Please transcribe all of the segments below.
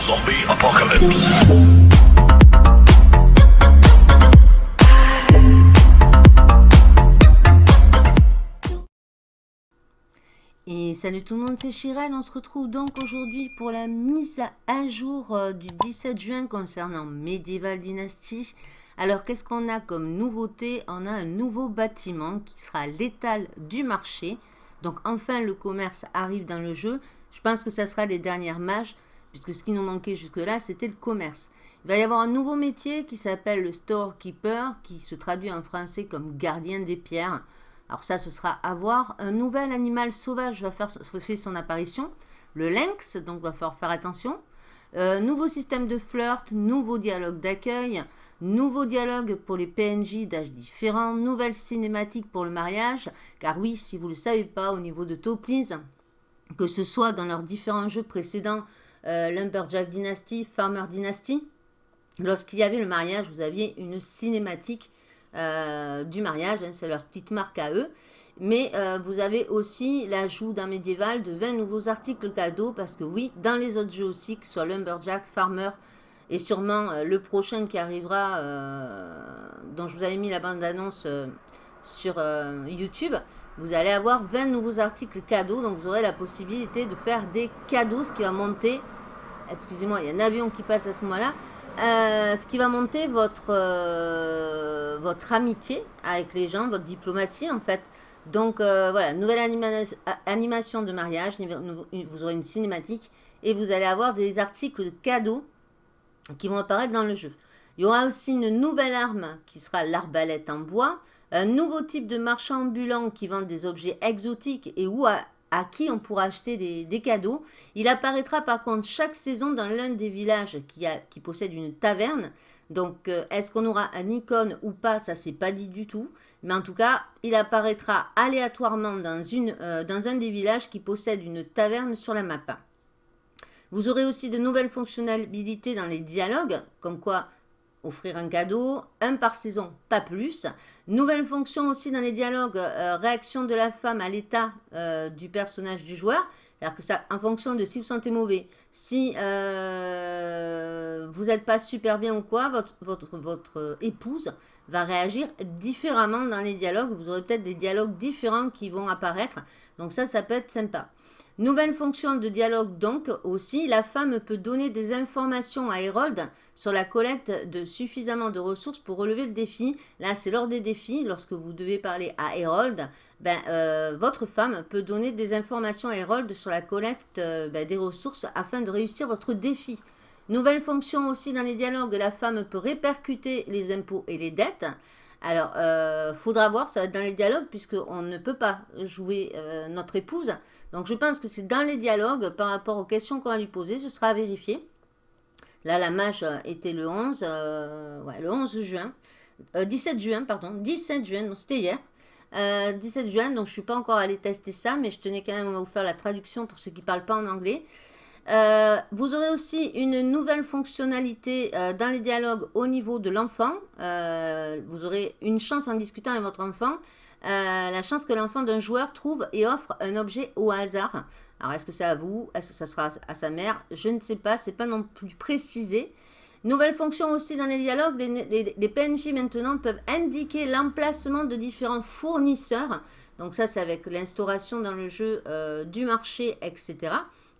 Zombie Apocalypse. Et salut tout le monde, c'est Chirel. On se retrouve donc aujourd'hui pour la mise à jour euh, du 17 juin concernant Medieval Dynasty. Alors, qu'est-ce qu'on a comme nouveauté? On a un nouveau bâtiment qui sera l'étal du marché. Donc, enfin, le commerce arrive dans le jeu. Je pense que ça sera les dernières mages, puisque ce qui nous manquait jusque-là, c'était le commerce. Il va y avoir un nouveau métier qui s'appelle le storekeeper, qui se traduit en français comme gardien des pierres. Alors ça, ce sera à voir. Un nouvel animal sauvage va faire, son apparition, le lynx, donc va falloir faire attention. Euh, nouveau système de flirt, nouveau dialogue d'accueil, nouveau dialogue pour les PNJ d'âge différents, nouvelle cinématique pour le mariage, car oui, si vous ne le savez pas, au niveau de Toplies, que ce soit dans leurs différents jeux précédents, euh, Lumberjack Dynasty, Farmer Dynasty, lorsqu'il y avait le mariage, vous aviez une cinématique euh, du mariage, hein, c'est leur petite marque à eux. Mais euh, vous avez aussi l'ajout d'un médiéval de 20 nouveaux articles cadeaux, parce que oui, dans les autres jeux aussi, que ce soit Lumberjack, Farmer, et sûrement le prochain qui arrivera, dont je vous avais mis la bande-annonce sur YouTube, vous allez avoir 20 nouveaux articles cadeaux. Donc, vous aurez la possibilité de faire des cadeaux, ce qui va monter... Excusez-moi, il y a un avion qui passe à ce moment-là. Euh, ce qui va monter votre, euh, votre amitié avec les gens, votre diplomatie, en fait. Donc, euh, voilà, nouvelle animation de mariage. Vous aurez une cinématique. Et vous allez avoir des articles de cadeaux qui vont apparaître dans le jeu. Il y aura aussi une nouvelle arme qui sera l'arbalète en bois. Un nouveau type de marchand ambulant qui vend des objets exotiques et où à, qui on pourra acheter des, cadeaux. Il apparaîtra par contre chaque saison dans l'un des villages qui, a, possède une taverne. Donc, euh, est-ce qu'on aura un icône ou pas Ça, c'est pas dit du tout. Mais en tout cas, il apparaîtra aléatoirement dans, euh, dans un des villages qui possède une taverne sur la map. Vous aurez aussi de nouvelles fonctionnalités dans les dialogues, comme quoi offrir un cadeau, un par saison, pas plus. Nouvelle fonction aussi dans les dialogues, euh, réaction de la femme à l'état euh, du personnage du joueur. Alors que ça, en fonction de si vous sentez mauvais, si euh, vous n'êtes pas super bien ou quoi, votre, votre, votre épouse va réagir différemment dans les dialogues. Vous aurez peut-être des dialogues différents qui vont apparaître. Donc ça, ça peut être sympa. Nouvelle fonction de dialogue donc aussi, la femme peut donner des informations à Hérold sur la collecte de suffisamment de ressources pour relever le défi. Là, c'est lors des défis, lorsque vous devez parler à Hérold, ben, euh, votre femme peut donner des informations à Hérold sur la collecte euh, ben, des ressources afin de réussir votre défi. Nouvelle fonction aussi dans les dialogues, la femme peut répercuter les impôts et les dettes. Alors, euh, faudra voir, ça dans les dialogues, puisqu'on ne peut pas jouer notre épouse. Donc, je pense que c'est dans les dialogues, par rapport aux questions qu'on va lui poser, ce sera vérifié. Là, la mage était le 11, euh, ouais, le 11 juin, 17 juin, pardon, 17 juin, donc c'était hier. 17 juin, donc je ne suis pas encore allé tester ça, mais je tenais quand même à vous faire la traduction pour ceux qui ne parlent pas en anglais. Euh, vous aurez aussi une nouvelle fonctionnalité euh, dans les dialogues au niveau de l'enfant. Euh, vous aurez une chance en discutant avec votre enfant. La chance que l'enfant d'un joueur trouve et offre un objet au hasard. Alors, est-ce que c'est à vous? Est-ce que ça sera à sa mère? Je ne sais pas, c'est pas non plus précisé. Nouvelle fonction aussi dans les dialogues, les, PNJ maintenant peuvent indiquer l'emplacement de différents fournisseurs. Donc ça, c'est avec l'instauration dans le jeu du marché, etc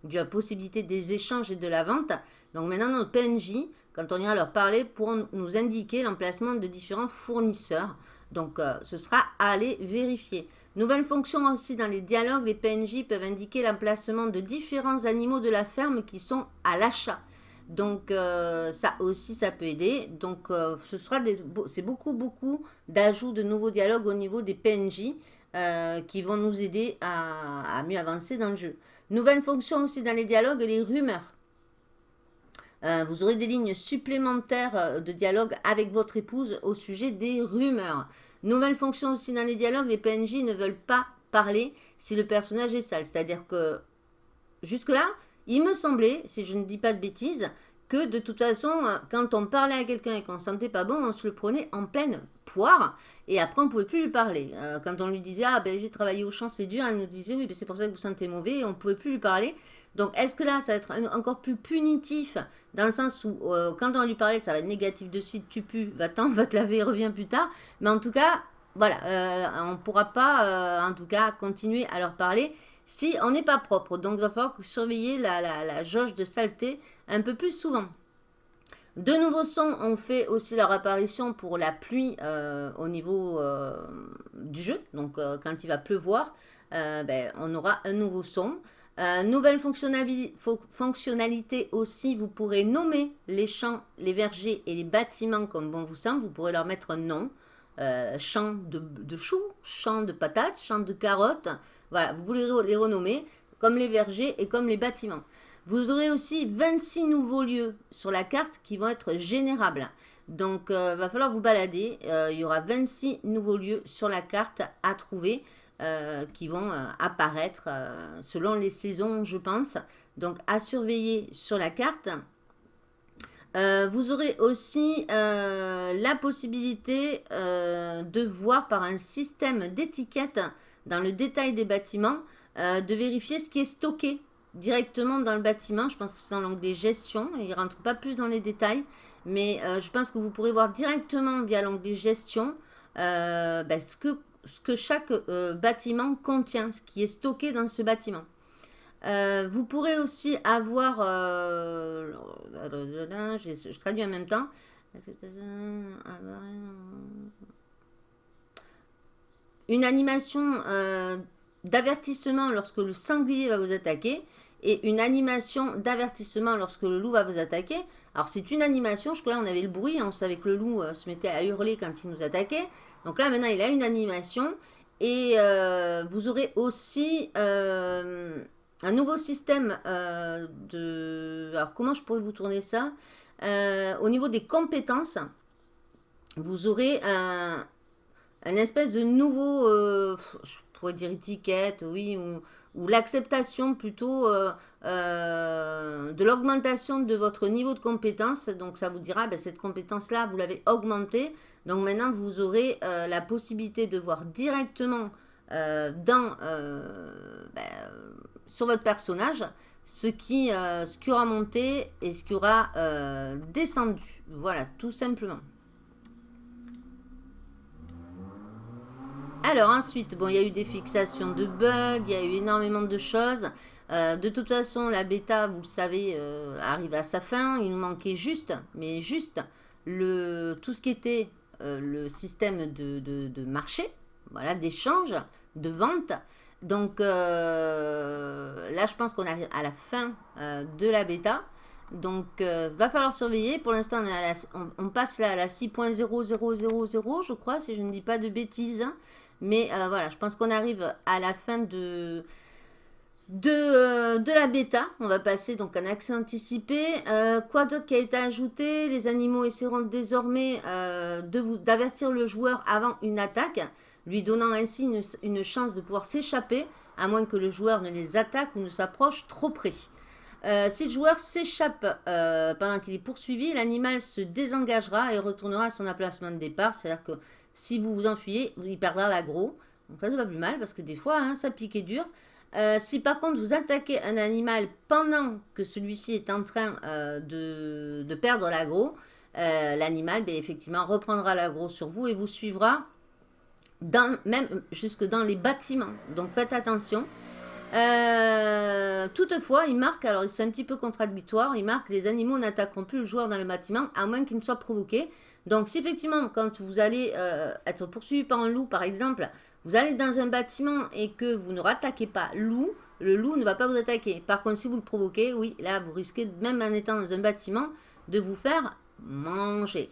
de la possibilité des échanges et de la vente. Donc maintenant, nos PNJ, quand on ira leur parler, pourront nous indiquer l'emplacement de différents fournisseurs. Donc, euh, ce sera à aller vérifier. Nouvelle fonction aussi dans les dialogues, les PNJ peuvent indiquer l'emplacement de différents animaux de la ferme qui sont à l'achat. Donc, euh, ça aussi, ça peut aider. Donc, euh, ce sera c'est beaucoup, beaucoup d'ajouts de nouveaux dialogues au niveau des PNJ qui vont nous aider à mieux avancer dans le jeu. Nouvelle fonction aussi dans les dialogues, les rumeurs. Euh, vous aurez des lignes supplémentaires euh, de dialogue avec votre épouse au sujet des rumeurs. Nouvelle fonction aussi dans les dialogues, les PNJ ne veulent pas parler si le personnage est sale. C'est-à-dire que jusque-là, il me semblait, si je ne dis pas de bêtises, que de toute façon, euh, quand on parlait à quelqu'un et qu'on ne sentait pas bon, on se le prenait en pleine poire. Et après, on ne pouvait plus lui parler. Quand on lui disait, ah ben j'ai travaillé au champ, c'est dur, elle nous disait, oui, c'est pour ça que vous sentez mauvais, et on ne pouvait plus lui parler. Donc, est-ce que là, ça va être encore plus punitif dans le sens où, euh, quand on va lui parler, ça va être négatif de suite, tu pues, va-t'en, va te laver, reviens plus tard. Mais en tout cas, voilà, euh, on ne pourra pas, euh, en tout cas, continuer à leur parler si on n'est pas propre. Donc, il va falloir surveiller la, la, jauge de saleté un peu plus souvent. De nouveaux sons ont fait aussi leur apparition pour la pluie au niveau du jeu. Donc, quand il va pleuvoir, ben, on aura un nouveau son. Euh, nouvelle fonctionnalité aussi, vous pourrez nommer les champs, les vergers et les bâtiments comme bon vous semble. Vous pourrez leur mettre un nom. Euh, champ de, choux, champ de patates, champ de carottes. Voilà, vous pouvez les renommer comme les vergers et comme les bâtiments. Vous aurez aussi 26 nouveaux lieux sur la carte qui vont être générables. Donc, il euh, va falloir vous balader. il y aura 26 nouveaux lieux sur la carte à trouver. Euh, qui vont euh, apparaître euh, selon les saisons, je pense. Donc, à surveiller sur la carte. vous aurez aussi la possibilité de voir par un système d'étiquette dans le détail des bâtiments, de vérifier ce qui est stocké directement dans le bâtiment. Je pense que c'est dans l'onglet gestion. Il ne rentre pas plus dans les détails. Mais je pense que vous pourrez voir directement via l'onglet gestion ben, ce que ce que chaque euh, bâtiment contient, ce qui est stocké dans ce bâtiment. Euh, vous pourrez aussi avoir, euh, je, traduis en même temps, une animation d'avertissement lorsque le sanglier va vous attaquer et une animation d'avertissement lorsque le loup va vous attaquer. Alors c'est une animation, je crois là on avait le bruit, on savait que le loup se mettait à hurler quand il nous attaquait. Donc là, maintenant, il a une animation. Et euh, vous aurez aussi euh, un nouveau système euh, de... Alors, comment je pourrais vous tourner ça Au niveau des compétences, vous aurez un, espèce de nouveau... je pourrais dire étiquette, oui, ou, ou l'acceptation plutôt de l'augmentation de votre niveau de compétence. Donc, ça vous dira, ben, cette compétence-là, vous l'avez augmentée. Donc maintenant, vous aurez euh, la possibilité de voir directement euh, dans, euh, ben, sur votre personnage ce qui, ce qui aura monté et ce qui aura descendu. Voilà, tout simplement. Alors ensuite, bon, il y a eu des fixations de bugs, il y a eu énormément de choses. de toute façon, la bêta, vous le savez, arrive à sa fin. Il nous manquait juste, mais juste, le, tout ce qui était euh, le système de, marché, voilà, d'échange, de vente. Donc euh, là, je pense qu'on arrive à la fin euh, de la bêta. Donc, va falloir surveiller. Pour l'instant, on, on, passe là à la 6.0000, je crois, si je ne dis pas de bêtises. Mais voilà, je pense qu'on arrive à la fin euh, de, la bêta. On va passer donc un accès anticipé. Euh, quoi d'autre qui a été ajouté? Les animaux essaieront désormais euh, d'avertir le joueur avant une attaque, lui donnant ainsi une, chance de pouvoir s'échapper, à moins que le joueur ne les attaque ou ne s'approche trop près. si le joueur s'échappe pendant qu'il est poursuivi, l'animal se désengagera et retournera à son emplacement de départ. C'est-à-dire que si vous vous enfuyez, il perdra l'agro. Donc ça, c'est pas plus mal parce que des fois, hein, ça pique dur. Euh, si par contre vous attaquez un animal pendant que celui-ci est en train euh, de, perdre l'agro, euh, l'animal ben, effectivement reprendra l'agro sur vous et vous suivra même jusque dans les bâtiments. Donc faites attention. toutefois, il marque, alors c'est un petit peu contradictoire, il marque les animaux n'attaqueront plus le joueur dans le bâtiment à moins qu'il ne soit provoqué. Donc si effectivement quand vous allez être poursuivi par un loup par exemple, vous allez dans un bâtiment et que vous ne rattaquez pas loup, le loup ne va pas vous attaquer. Par contre, si vous le provoquez, oui, là, vous risquez, même en étant dans un bâtiment, de vous faire manger.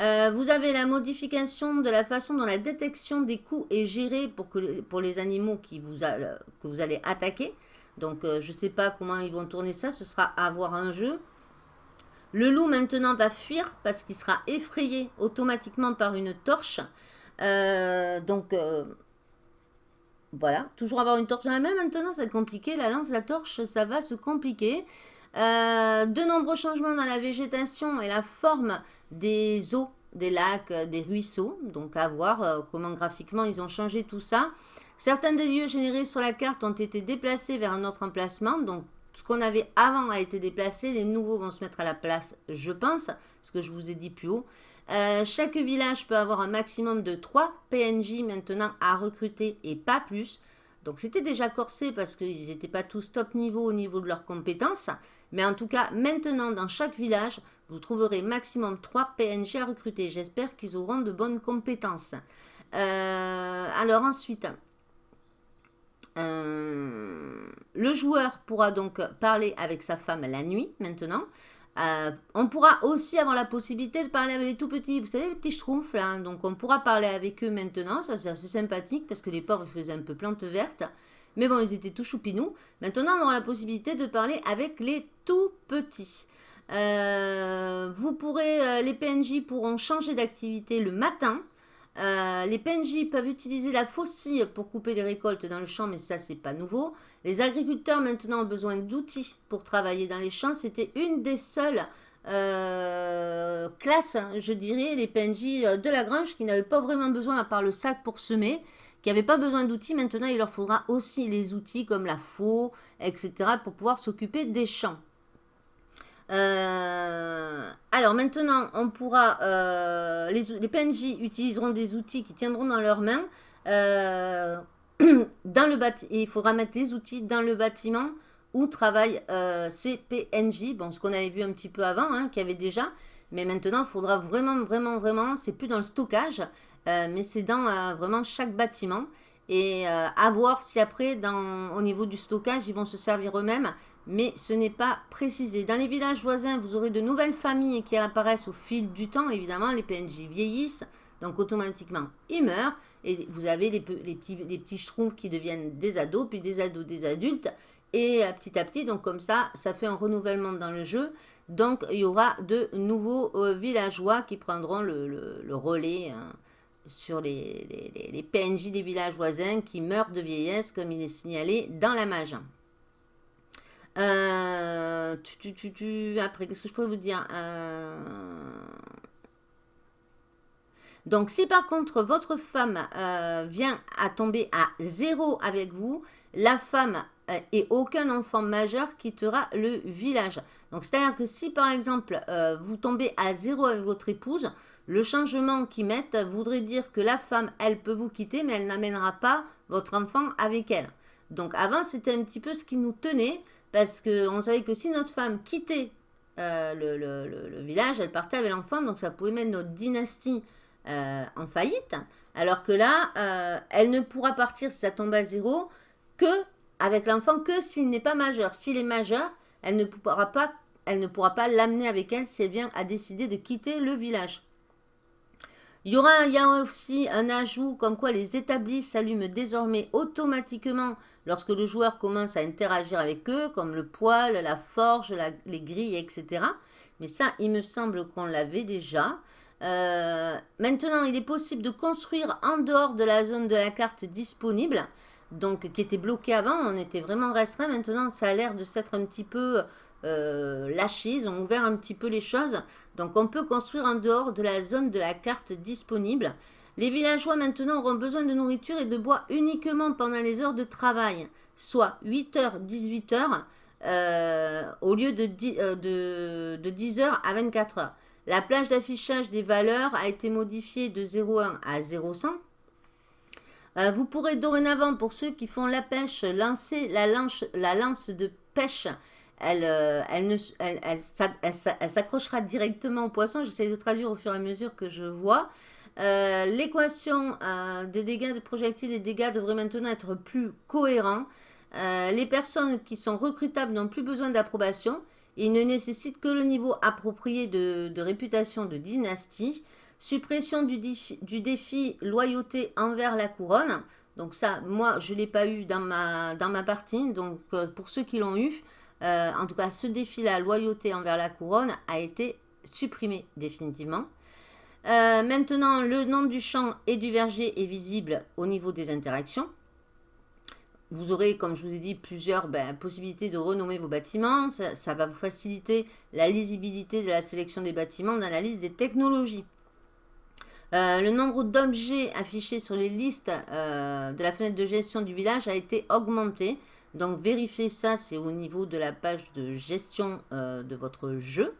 Euh, vous avez la modification de la façon dont la détection des coups est gérée pour, que, pour les animaux que vous allez attaquer. Donc, euh, je ne sais pas comment ils vont tourner ça. Ce sera à voir un jeu. Le loup, maintenant, va fuir parce qu'il sera effrayé automatiquement par une torche. Euh, donc, euh, voilà. Toujours avoir une torche dans la main maintenant, ça va être compliqué. La lance, la torche, ça va se compliquer. Euh, de nombreux changements dans la végétation et la forme des eaux, des lacs, des ruisseaux. Donc, à voir comment graphiquement ils ont changé tout ça. Certains des lieux générés sur la carte ont été déplacés vers un autre emplacement. Donc, ce qu'on avait avant a été déplacé. Les nouveaux vont se mettre à la place, je pense, ce que je vous ai dit plus haut. Euh, chaque village peut avoir un maximum de 3 PNJ maintenant à recruter et pas plus. Donc c'était déjà corsé parce qu'ils n'étaient pas tous top niveau au niveau de leurs compétences. Mais en tout cas, maintenant, dans chaque village, vous trouverez maximum 3 PNJ à recruter. J'espère qu'ils auront de bonnes compétences. Euh, alors ensuite, euh, le joueur pourra donc parler avec sa femme la nuit maintenant. Euh, on pourra aussi avoir la possibilité de parler avec les tout petits, vous savez, les petits schtroumpfs là. Hein. Donc on pourra parler avec eux maintenant, ça c'est assez sympathique parce que les pauvres faisaient un peu plante verte. Mais bon, ils étaient tout choupinous. Maintenant, on aura la possibilité de parler avec les tout petits. Euh, vous pourrez, les PNJ pourront changer d'activité le matin. Euh, les PNJ peuvent utiliser la faucille pour couper les récoltes dans le champ, mais ça, c'est pas nouveau. Les agriculteurs, maintenant, ont besoin d'outils pour travailler dans les champs. C'était une des seules euh, classes, je dirais, les PNJ euh, de la grange, qui n'avaient pas vraiment besoin, à part le sac pour semer, qui n'avaient pas besoin d'outils. Maintenant, il leur faudra aussi les outils comme la faux, etc., pour pouvoir s'occuper des champs. Euh, alors maintenant, on pourra, euh, les, PNJ utiliseront des outils qui tiendront dans leurs mains. Euh, dans le il faudra mettre les outils dans le bâtiment où travaillent ces PNJ. Bon, ce qu'on avait vu un petit peu avant, hein, qu'il y avait déjà. Mais maintenant, il faudra vraiment, vraiment, vraiment, c'est plus dans le stockage, mais c'est dans vraiment chaque bâtiment. Et à voir si après, au niveau du stockage, ils vont se servir eux-mêmes mais ce n'est pas précisé. Dans les villages voisins, vous aurez de nouvelles familles qui apparaissent au fil du temps. Évidemment, les PNJ vieillissent, donc automatiquement, ils meurent. Et vous avez les, petits, les qui deviennent des ados, puis des ados, des adultes. Et euh, petit à petit, donc comme ça, ça fait un renouvellement dans le jeu. Donc, il y aura de nouveaux euh, villageois qui prendront le, relais hein, sur les, les PNJ des villages voisins qui meurent de vieillesse, comme il est signalé dans la mage. Euh, après, qu'est-ce que je pourrais vous dire euh, Donc, si par contre votre femme euh, vient à tomber à zéro avec vous, la femme et aucun enfant majeur quittera le village. Donc, c'est-à-dire que si par exemple vous tombez à zéro avec votre épouse, le changement qu'ils mettent voudrait dire que la femme, elle peut vous quitter, mais elle n'amènera pas votre enfant avec elle. Donc avant, c'était un petit peu ce qui nous tenait. Parce qu'on savait que si notre femme quittait euh, le, village, elle partait avec l'enfant, donc ça pouvait mettre notre dynastie euh, en faillite. Alors que là, euh, elle ne pourra partir si ça tombe à zéro que avec l'enfant que s'il n'est pas majeur. S'il est majeur, elle ne pourra pas, l'amener avec elle si elle vient à décider de quitter le village. Il y aura a aussi un ajout comme quoi les établis s'allument désormais automatiquement lorsque le joueur commence à interagir avec eux, comme le poêle, la forge, les grilles, etc. Mais ça, il me semble qu'on l'avait déjà. Euh, maintenant, il est possible de construire en dehors de la zone de la carte disponible, donc qui était bloquée avant, on était vraiment restreint. Maintenant, ça a l'air de s'être un petit peu euh, lâché, ils ont ouvert un petit peu les choses. Donc on peut construire en dehors de la zone de la carte disponible. Les villageois maintenant auront besoin de nourriture et de bois uniquement pendant les heures de travail, soit 8h, 18h, euh, au lieu de 10, h euh, à 24h. La plage d'affichage des valeurs a été modifiée de 0,1 à 0,100. Euh, vous pourrez dorénavant, pour ceux qui font la pêche, lancer la lance de pêche euh, elle, elle, s'accrochera directement au poisson. J'essaie de traduire au fur et à mesure que je vois. Euh, l'équation euh, des dégâts de projectiles et dégâts devrait maintenant être plus cohérent. les personnes qui sont recrutables n'ont plus besoin d'approbation. Ils ne nécessitent que le niveau approprié de, réputation de dynastie. Suppression du défi, loyauté envers la couronne. Donc ça, moi, je ne l'ai pas eu dans ma, dans ma partie. Donc pour ceux qui l'ont eu, euh, en tout cas, ce défi-là, loyauté envers la couronne, a été supprimé définitivement. Euh, maintenant, le nom du champ et du verger est visible au niveau des interactions. Vous aurez, comme je vous ai dit, plusieurs ben, possibilités de renommer vos bâtiments. Ça, va vous faciliter la lisibilité de la sélection des bâtiments dans la liste des technologies. Euh, le nombre d'objets affichés sur les listes de la fenêtre de gestion du village a été augmenté. Donc vérifiez ça, c'est au niveau de la page de gestion de votre jeu.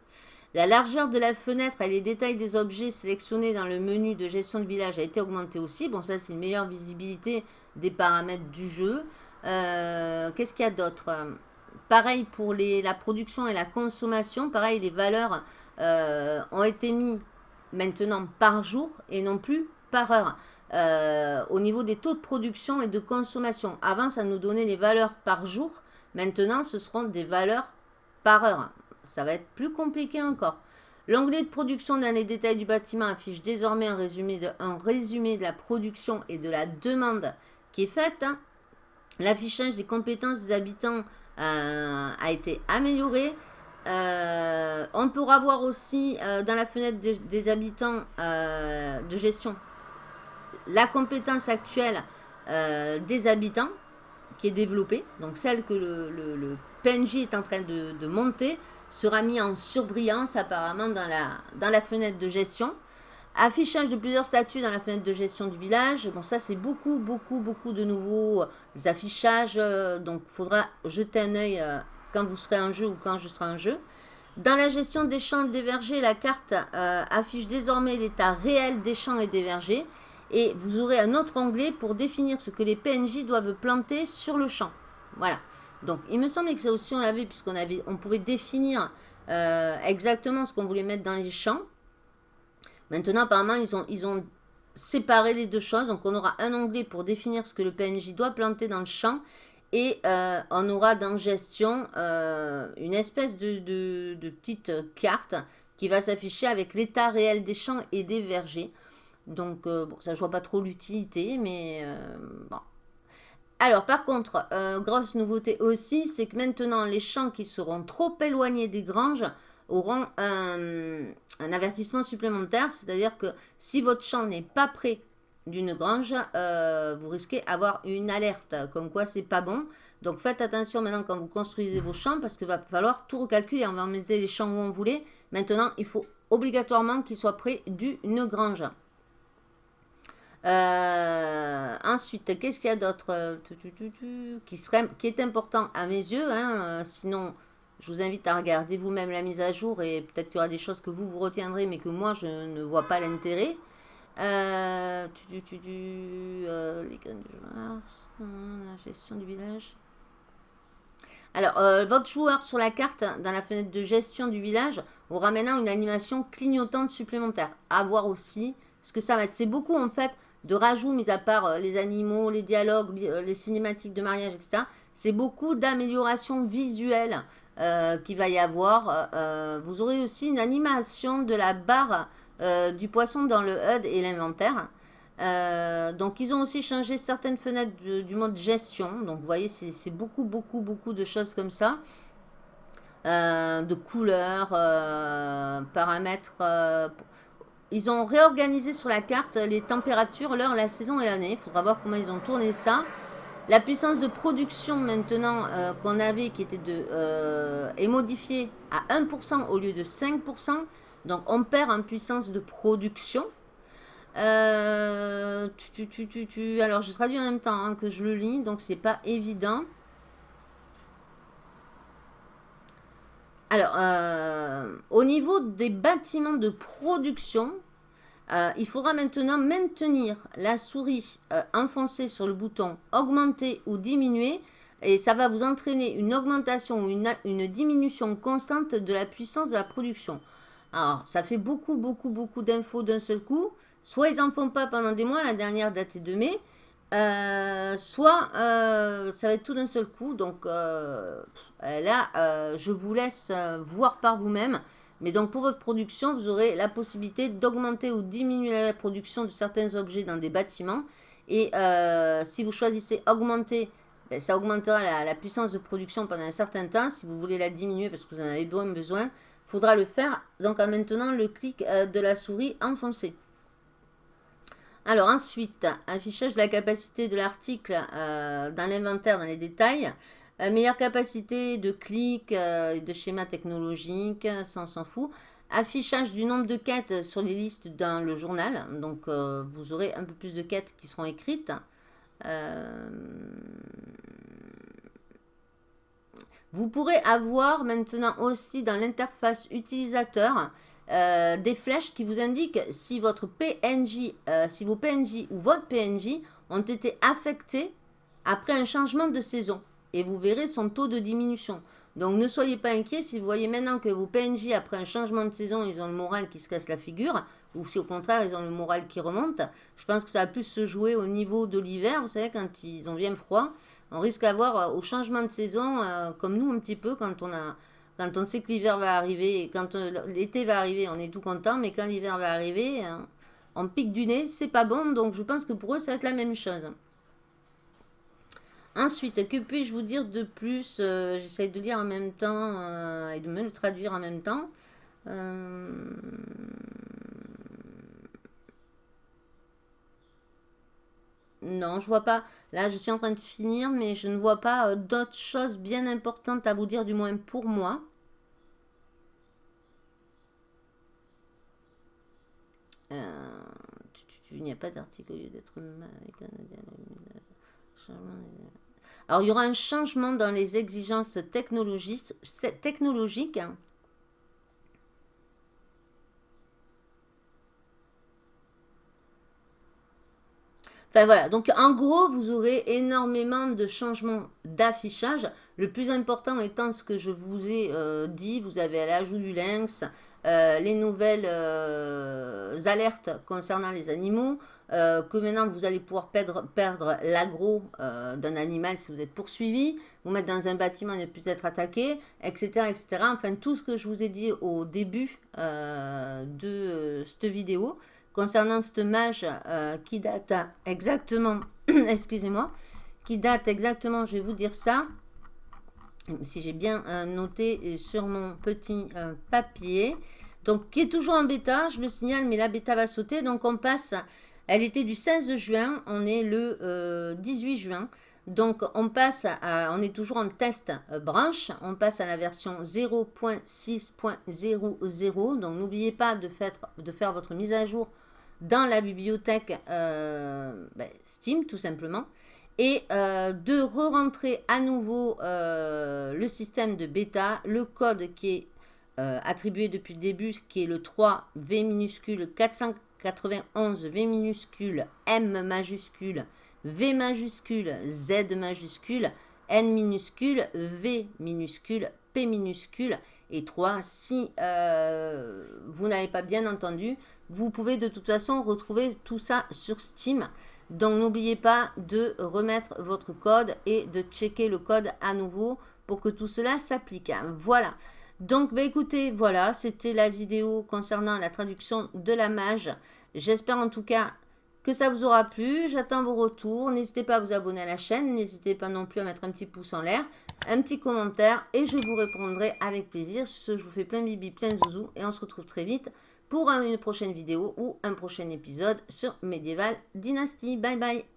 La largeur de la fenêtre et les détails des objets sélectionnés dans le menu de gestion de village a été augmentée aussi. Bon, ça, c'est une meilleure visibilité des paramètres du jeu. Euh, qu'est-ce qu'il y a d'autre? Pareil pour la production et la consommation. Pareil, les valeurs euh, ont été mises maintenant par jour et non plus par heure. Euh, au niveau des taux de production et de consommation. Avant, ça nous donnait les valeurs par jour. Maintenant, ce seront des valeurs par heure ça va être plus compliqué encore. L'onglet de production dans les détails du bâtiment affiche désormais un résumé de, la production et de la demande qui est faite. Hein. L'affichage des compétences des habitants euh, a été amélioré. Euh, on pourra voir aussi euh, dans la fenêtre des habitants de gestion la compétence actuelle des habitants qui est développée. Donc celle que le, PNJ est en train de monter sera mis en surbrillance apparemment dans la, dans la fenêtre de gestion. Affichage de plusieurs statuts dans la fenêtre de gestion du village. Bon, ça, c'est beaucoup, beaucoup, beaucoup de nouveaux euh, affichages. Euh, donc, il faudra jeter un œil euh, quand vous serez en jeu ou quand je serai en jeu. Dans la gestion des champs et des vergers, la carte affiche désormais l'état réel des champs et des vergers. Et vous aurez un autre onglet pour définir ce que les PNJ doivent planter sur le champ. Voilà. Donc, il me semblait que ça aussi, on l'avait, puisqu'on on pouvait définir euh, exactement ce qu'on voulait mettre dans les champs. Maintenant, apparemment, ils ont, ils séparé les deux choses. Donc, on aura un onglet pour définir ce que le PNJ doit planter dans le champ. Et euh, on aura dans gestion euh, une espèce de, de, petite carte qui va s'afficher avec l'état réel des champs et des vergers. Donc, bon, ça, je vois pas trop l'utilité, mais bon, alors, par contre, euh, grosse nouveauté aussi, c'est que maintenant, les champs qui seront trop éloignés des granges auront un, avertissement supplémentaire. C'est-à-dire que si votre champ n'est pas près d'une grange, euh, vous risquez d'avoir une alerte, comme quoi c'est pas bon. Donc, faites attention maintenant quand vous construisez vos champs, parce qu'il va falloir tout recalculer. On va mettre les champs où on voulait. Maintenant, il faut obligatoirement qu'ils soient près d'une grange. Euh, ensuite, qu'est-ce qu'il y a d'autre euh, qui, qui est important à mes yeux hein, euh, Sinon, je vous invite à regarder vous-même la mise à jour et peut-être qu'il y aura des choses que vous vous retiendrez mais que moi je ne vois pas l'intérêt. Euh, tu, les la gestion du village. Alors, votre joueur sur la carte, dans la fenêtre de gestion du village, aura maintenant une animation clignotante supplémentaire. À voir aussi ce que ça va être. C'est beaucoup en fait de rajout, mis à part euh, les animaux, les dialogues, euh, les cinématiques de mariage, etc. C'est beaucoup d'améliorations visuelles euh, qu'il va y avoir. vous aurez aussi une animation de la barre du poisson dans le HUD et l'inventaire. donc, ils ont aussi changé certaines fenêtres du mode gestion. Donc, vous voyez, c'est beaucoup, beaucoup, beaucoup de choses comme ça. de couleurs, paramètres ils ont réorganisé sur la carte les températures, l'heure, la saison et l'année. Il faudra voir comment ils ont tourné ça. La puissance de production maintenant euh, qu'on avait qui était de, euh, est modifiée à 1% au lieu de 5%. Donc on perd en puissance de production. Euh, tu, tu, tu, alors je traduis en même temps hein, que je le lis, donc c'est pas évident. Alors, euh, au niveau des bâtiments de production, euh, il faudra maintenant maintenir la souris euh, enfoncée sur le bouton augmenter ou diminuer et ça va vous entraîner une augmentation ou une, une, diminution constante de la puissance de la production. Alors, ça fait beaucoup, beaucoup, beaucoup d'infos d'un seul coup. Soit ils n'en font pas pendant des mois, la dernière date est de mai, euh, soit euh, ça va être tout d'un seul coup. Donc euh, là, je vous laisse voir par vous-même. Mais donc pour votre production, vous aurez la possibilité d'augmenter ou diminuer la production de certains objets dans des bâtiments. Et si vous choisissez augmenter, ben, ça augmentera la, puissance de production pendant un certain temps. Si vous voulez la diminuer parce que vous en avez besoin, il faudra le faire donc en maintenant le clic de la souris enfoncé. Alors ensuite, affichage de la capacité de l'article euh, dans l'inventaire, dans les détails. Euh, meilleure capacité de clic, euh, de schéma technologique, ça on s'en fout. Affichage du nombre de quêtes sur les listes dans le journal. Donc vous aurez un peu plus de quêtes qui seront écrites. Vous pourrez avoir maintenant aussi dans l'interface utilisateur euh, des flèches qui vous indiquent si votre PNJ, euh, si vos PNJ ou votre PNJ ont été affectés après un changement de saison. Et vous verrez son taux de diminution. Donc ne soyez pas inquiets si vous voyez maintenant que vos PNJ, après un changement de saison, ils ont le moral qui se casse la figure, ou si au contraire ils ont le moral qui remonte. Je pense que ça va plus se jouer au niveau de l'hiver, vous savez, quand ils ont bien froid. On risque d'avoir euh, au changement de saison, comme nous un petit peu, quand on, a, quand on sait que l'hiver va arriver, quand euh, l'été va arriver, on est tout content, mais quand l'hiver va arriver, on pique du nez, c'est pas bon, donc je pense que pour eux, ça va être la même chose. Ensuite, que puis-je vous dire de plus euh, J'essaie de lire en même temps euh, et de me le traduire en même temps. Euh, non, je vois pas. Là, je suis en train de finir, mais je ne vois pas d'autres choses bien importantes à vous dire, du moins pour moi. il n'y a pas d'article au lieu d'être alors, il y aura un changement dans les exigences technologiques Enfin voilà, donc en gros, vous aurez énormément de changements d'affichage. Le plus important étant ce que je vous ai euh, dit, vous avez l'ajout du lynx, euh, les nouvelles euh, alertes concernant les animaux, que maintenant vous allez pouvoir perdre, perdre l'agro d'un animal si vous êtes poursuivi, vous mettre dans un bâtiment et ne plus être attaqué, etc., etc. Enfin, tout ce que je vous ai dit au début de cette vidéo concernant cette mage qui date exactement, excusez-moi, qui date exactement, je vais vous dire ça, si j'ai bien noté sur mon petit papier, donc qui est toujours en bêta, je le signale, mais la bêta va sauter. Donc on passe, elle était du 16 juin, on est le 18 euh, juin. Donc on passe, à, on est toujours en test euh, branche, on passe à la version 0.6.00. Donc n'oubliez pas de faire votre mise à jour dans la bibliothèque euh, ben, Steam tout simplement. Et de re-rentrer à nouveau le système de bêta, le code qui est euh, attribué depuis le début, qui est le 3 V minuscule 491 V minuscule M majuscule V majuscule Z majuscule N minuscule V minuscule Minuscule et 3. Si euh, vous n'avez pas bien entendu, vous pouvez de toute façon retrouver tout ça sur Steam. Donc n'oubliez pas de remettre votre code et de checker le code à nouveau pour que tout cela s'applique. Voilà. Donc, bah, écoutez, voilà, c'était la vidéo concernant la traduction de la mage. J'espère en tout cas que ça vous aura plu. J'attends vos retours. N'hésitez pas à vous abonner à la chaîne. N'hésitez pas non plus à mettre un petit pouce en l'air, un petit commentaire et je vous répondrai avec plaisir. Je vous fais plein bibi, plein zouzou et on se retrouve très vite pour une prochaine vidéo ou un prochain épisode sur Medieval Dynasty. Bye bye